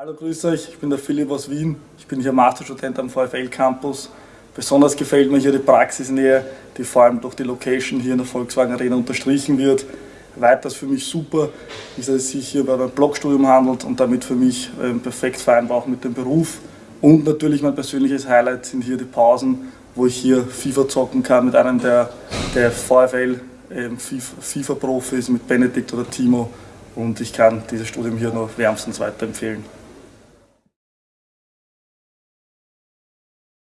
Hallo, grüß euch, ich bin der Philipp aus Wien. Ich bin hier Masterstudent am VfL Campus. Besonders gefällt mir hier die Praxisnähe, die vor allem durch die Location hier in der Volkswagen Arena unterstrichen wird. Weiters für mich super ist, dass es sich hier bei meinem Blogstudium handelt und damit für mich ähm, perfekt vereinbar auch mit dem Beruf. Und natürlich mein persönliches Highlight sind hier die Pausen, wo ich hier FIFA zocken kann mit einem der, der VfL ähm, FIFA-Profis, mit Benedikt oder Timo. Und ich kann dieses Studium hier nur wärmstens weiterempfehlen.